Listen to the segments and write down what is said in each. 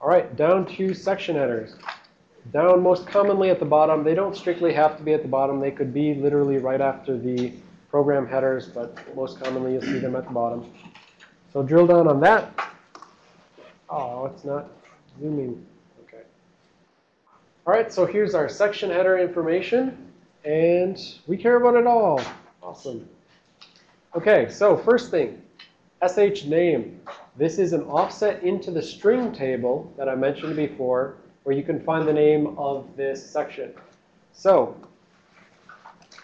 All right, down to section headers. Down most commonly at the bottom. They don't strictly have to be at the bottom. They could be literally right after the program headers, but most commonly you'll see them at the bottom. So drill down on that. Oh, it's not zooming. Okay. All right, so here's our section header information. And we care about it all. Awesome. Okay, so first thing, sh name. This is an offset into the string table that I mentioned before, where you can find the name of this section. So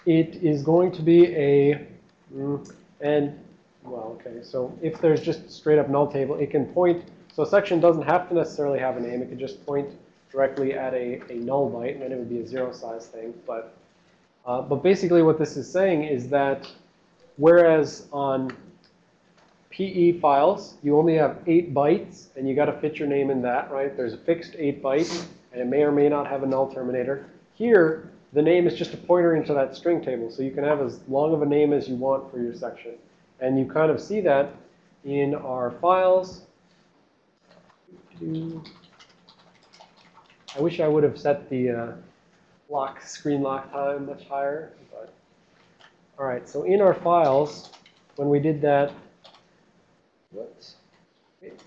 it is going to be a, mm, and, well, okay, so if there's just straight up null table, it can point, so a section doesn't have to necessarily have a name. It could just point directly at a, a null byte, and then it would be a zero size thing. But, uh, but basically what this is saying is that whereas on PE files, you only have eight bytes, and you got to fit your name in that, right? There's a fixed eight bytes, and it may or may not have a null terminator. Here, the name is just a pointer into that string table, so you can have as long of a name as you want for your section. And you kind of see that in our files. I wish I would have set the uh, lock screen lock time much higher, but all right. So in our files, when we did that Whoops. Wait.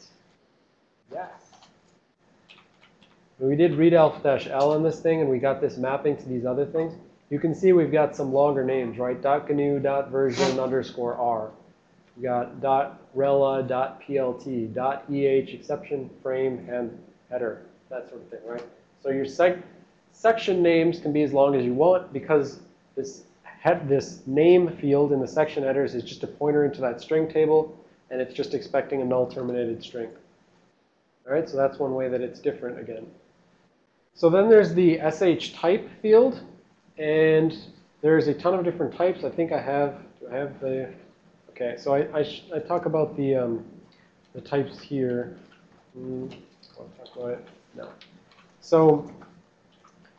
Yes. We did read readelf-l in this thing and we got this mapping to these other things, you can see we've got some longer names, right? .gnu, dot .version, underscore r. We got .rela, dot .plt, .eh, exception, frame, and header, that sort of thing, right? So your sec section names can be as long as you want because this, this name field in the section headers is just a pointer into that string table and it's just expecting a null terminated string. All right, so that's one way that it's different again. So then there's the sh type field, and there's a ton of different types. I think I have, do I have the, okay, so I, I, I talk about the, um, the types here. Mm? No. So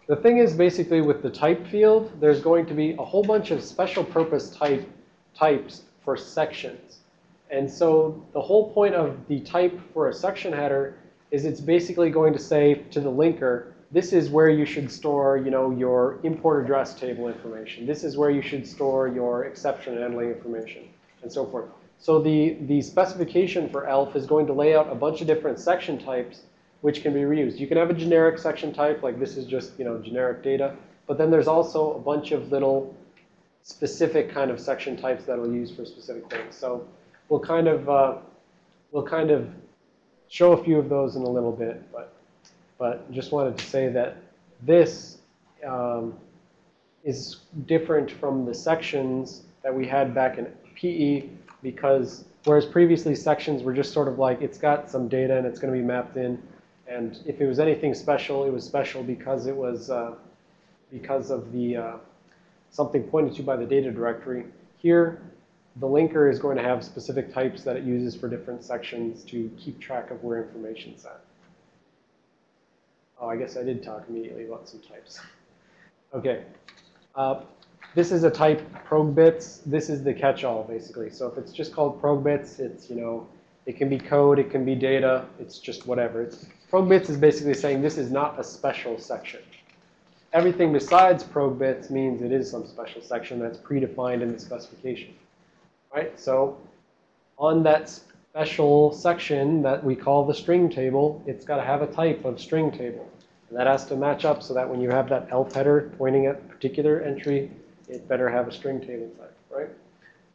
the thing is basically with the type field, there's going to be a whole bunch of special purpose type types for sections. And so the whole point of the type for a section header is it's basically going to say to the linker, this is where you should store, you know, your import address table information. This is where you should store your exception handling information, and so forth. So the, the specification for ELF is going to lay out a bunch of different section types which can be reused. You can have a generic section type, like this is just, you know, generic data. But then there's also a bunch of little specific kind of section types that will use for specific things. So we'll kind of uh, we'll kind of show a few of those in a little bit, but but just wanted to say that this um, is different from the sections that we had back in PE because whereas previously sections were just sort of like it's got some data and it's going to be mapped in, and if it was anything special, it was special because it was uh, because of the uh, something pointed to by the data directory. Here, the linker is going to have specific types that it uses for different sections to keep track of where information's at. Oh, I guess I did talk immediately about some types. Okay. Uh, this is a type progbits. This is the catch-all, basically. So if it's just called progbits, it's, you know, it can be code, it can be data, it's just whatever. It's, progbits is basically saying this is not a special section. Everything besides progbits means it is some special section that's predefined in the specification right? So on that special section that we call the string table, it's got to have a type of string table. And that has to match up so that when you have that elf header pointing at a particular entry, it better have a string table type, right?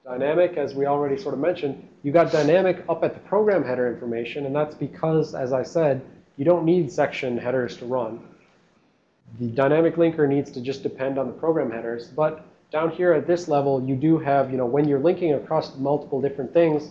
Dynamic, as we already sort of mentioned, you got dynamic up at the program header information, and that's because, as I said, you don't need section headers to run. The dynamic linker needs to just depend on the program headers, but down here at this level, you do have, you know, when you're linking across multiple different things,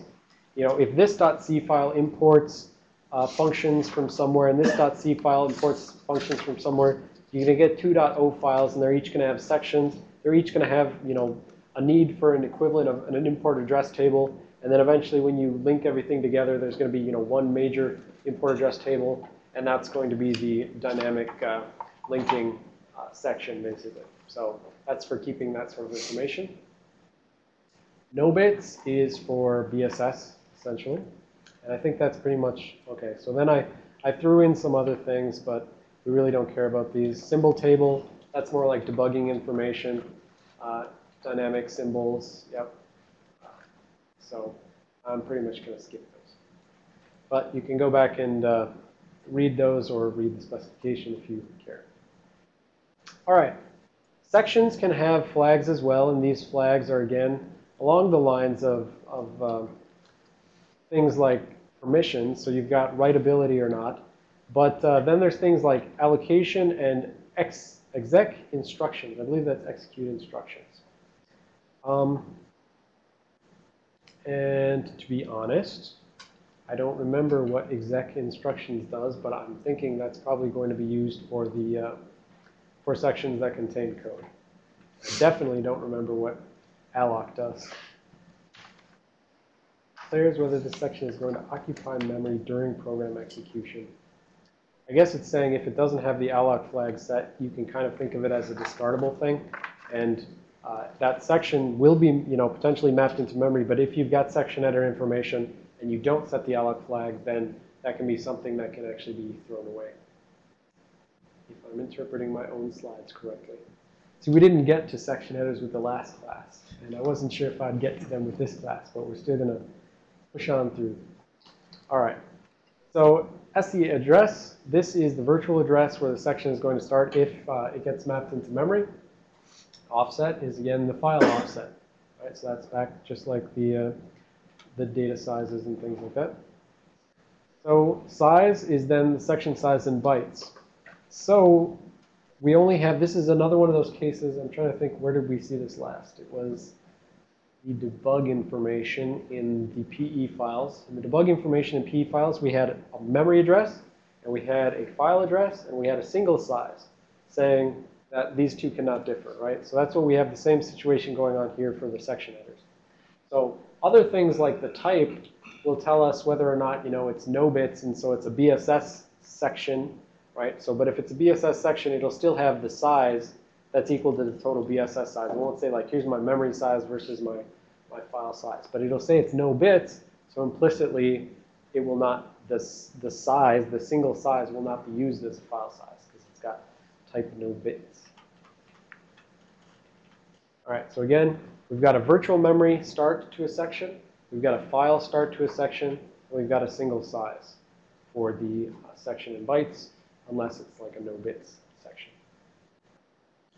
you know, if this .c file imports uh, functions from somewhere and this .c file imports functions from somewhere, you're going to get two .o files and they're each going to have sections. They're each going to have, you know, a need for an equivalent of an import address table. And then eventually when you link everything together, there's going to be, you know, one major import address table. And that's going to be the dynamic uh, linking uh, section, basically. So that's for keeping that sort of information. No bits is for BSS, essentially. And I think that's pretty much, okay. So then I, I threw in some other things, but we really don't care about these. Symbol table, that's more like debugging information. Uh, dynamic symbols, yep. So I'm pretty much going to skip those. But you can go back and uh, read those or read the specification if you care. All right. Sections can have flags as well, and these flags are, again, along the lines of, of um, things like permissions, so you've got writability or not. But uh, then there's things like allocation and ex exec instructions. I believe that's execute instructions. Um, and to be honest, I don't remember what exec instructions does, but I'm thinking that's probably going to be used for the uh, for sections that contain code. I definitely don't remember what alloc does. Declares whether the section is going to occupy memory during program execution. I guess it's saying if it doesn't have the alloc flag set, you can kind of think of it as a discardable thing. And uh, that section will be, you know, potentially mapped into memory. But if you've got section header information and you don't set the alloc flag, then that can be something that can actually be thrown away. If I'm interpreting my own slides correctly. See, we didn't get to section headers with the last class. And I wasn't sure if I'd get to them with this class, but we're still going to push on through. All right. So SE address, this is the virtual address where the section is going to start if uh, it gets mapped into memory. Offset is, again, the file offset. Right? So that's back just like the, uh, the data sizes and things like that. So size is then the section size in bytes. So we only have, this is another one of those cases, I'm trying to think, where did we see this last? It was the debug information in the PE files. In the debug information in PE files, we had a memory address, and we had a file address, and we had a single size saying that these two cannot differ, right? So that's what we have the same situation going on here for the section headers. So other things like the type will tell us whether or not, you know, it's no bits, and so it's a BSS section, right? So, but if it's a BSS section, it'll still have the size that's equal to the total BSS size. It won't say like, here's my memory size versus my, my file size. But it'll say it's no bits, so implicitly it will not, the, the size, the single size will not be used as a file size because it's got type no bits. All right, so again, we've got a virtual memory start to a section. We've got a file start to a section. And we've got a single size for the uh, section in bytes, unless it's like a no bits section.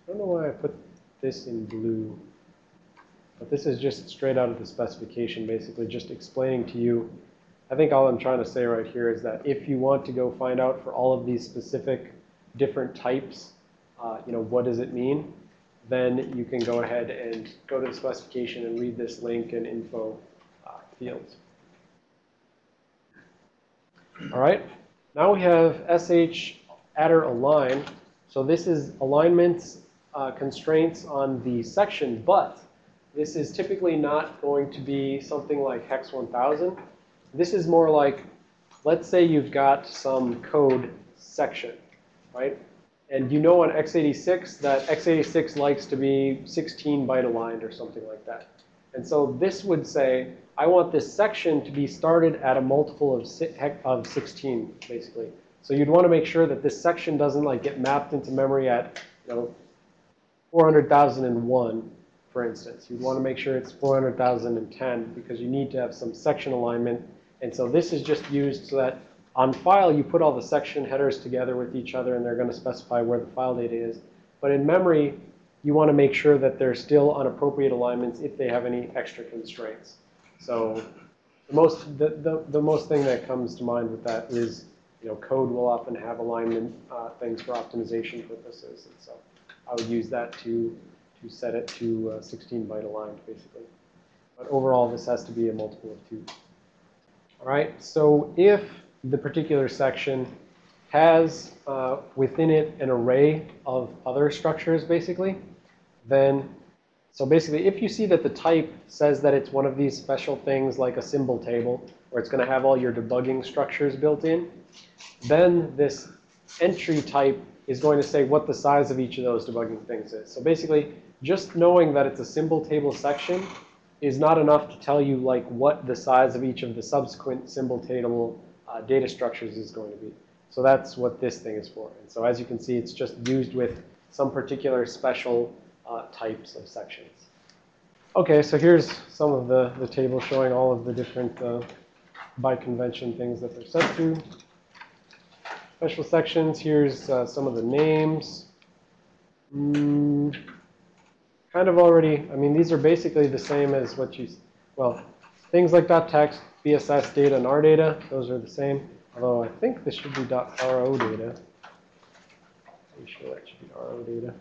I don't know why I put this in blue, but this is just straight out of the specification, basically just explaining to you. I think all I'm trying to say right here is that if you want to go find out for all of these specific different types, uh, you know, what does it mean? Then you can go ahead and go to the specification and read this link and info uh, fields. All right, now we have sh adder align. So this is alignments uh, constraints on the section, but this is typically not going to be something like hex 1000. This is more like, let's say you've got some code section, right? And you know on x86 that x86 likes to be 16 byte aligned or something like that. And so this would say, I want this section to be started at a multiple of, of 16, basically. So you'd want to make sure that this section doesn't like get mapped into memory at, you know, 400,001, for instance. You'd want to make sure it's 400,010 because you need to have some section alignment. And so this is just used so that on file, you put all the section headers together with each other, and they're going to specify where the file data is. But in memory, you want to make sure that they're still on appropriate alignments if they have any extra constraints. So the most, the, the, the most thing that comes to mind with that is, you know, code will often have alignment uh, things for optimization purposes. And so I would use that to, to set it to uh, 16 byte aligned, basically. But overall, this has to be a multiple of 2. All right, so if the particular section has uh, within it an array of other structures, basically, then, so basically, if you see that the type says that it's one of these special things like a symbol table, where it's going to have all your debugging structures built in, then this entry type is going to say what the size of each of those debugging things is. So basically, just knowing that it's a symbol table section is not enough to tell you like what the size of each of the subsequent symbol table uh, data structures is going to be. So that's what this thing is for. And so as you can see, it's just used with some particular special uh, types of sections. Okay, so here's some of the, the table showing all of the different uh, by convention things that they're set to. Special sections, here's uh, some of the names. Mm, kind of already, I mean, these are basically the same as what you, well, things like .text, BSS data, and R data, those are the same. Although I think this should be .ro data. Pretty sure that should be RO data.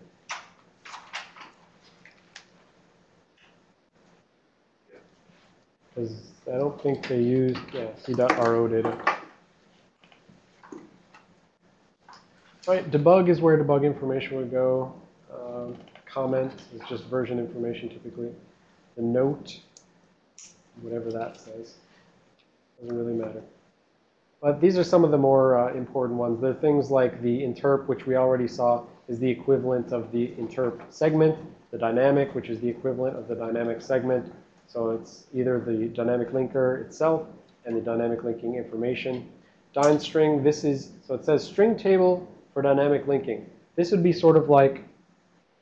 Because I don't think they used, yeah, C.RO data. All right, debug is where debug information would go. Um, comment is just version information typically. The note, whatever that says, doesn't really matter. But these are some of the more uh, important ones. There are things like the interp, which we already saw is the equivalent of the interp segment, the dynamic, which is the equivalent of the dynamic segment. So it's either the dynamic linker itself and the dynamic linking information. Dyn string, this is, so it says string table for dynamic linking. This would be sort of like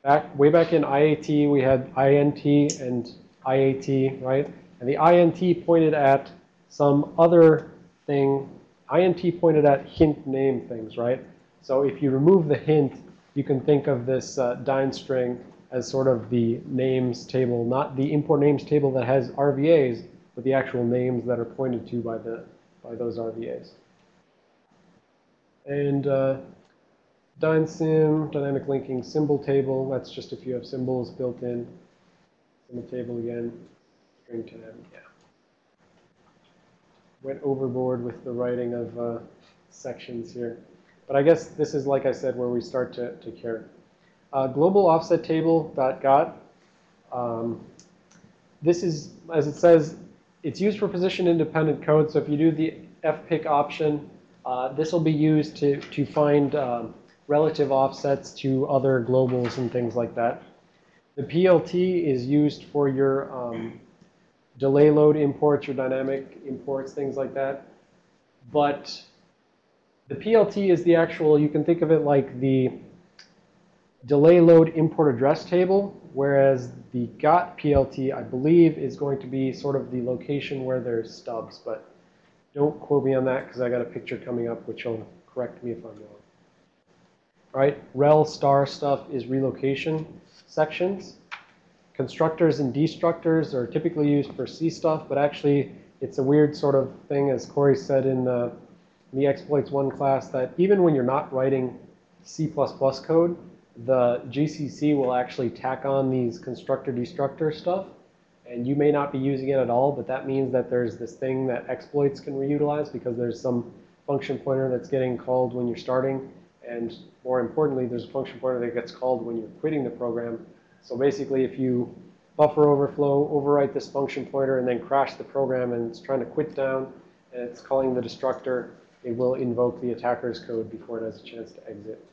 back way back in IAT, we had INT and IAT, right? And the INT pointed at some other thing. INT pointed at hint name things, right? So if you remove the hint, you can think of this uh, Dyn string as sort of the names table, not the import names table that has RVAs, but the actual names that are pointed to by the by those RVAs. And uh, DynSym, dynamic linking symbol table, that's just if you have symbols built in. Symbol table again, string tab, yeah. Went overboard with the writing of uh, sections here. But I guess this is, like I said, where we start to, to care. Uh, global offset table dot got. Um, this is, as it says, it's used for position independent code. So if you do the fpic option, uh, this will be used to, to find um, relative offsets to other globals and things like that. The PLT is used for your um, delay load imports, your dynamic imports, things like that. But the PLT is the actual, you can think of it like the delay load import address table, whereas the got PLT, I believe, is going to be sort of the location where there's stubs. But don't quote me on that because I got a picture coming up which will correct me if I'm wrong. All right, rel star stuff is relocation sections. Constructors and destructors are typically used for C stuff, but actually it's a weird sort of thing, as Corey said in uh, the exploits one class, that even when you're not writing C++ code, the GCC will actually tack on these constructor destructor stuff. And you may not be using it at all, but that means that there's this thing that exploits can reutilize because there's some function pointer that's getting called when you're starting. And more importantly, there's a function pointer that gets called when you're quitting the program. So basically, if you buffer overflow, overwrite this function pointer, and then crash the program and it's trying to quit down, and it's calling the destructor, it will invoke the attacker's code before it has a chance to exit.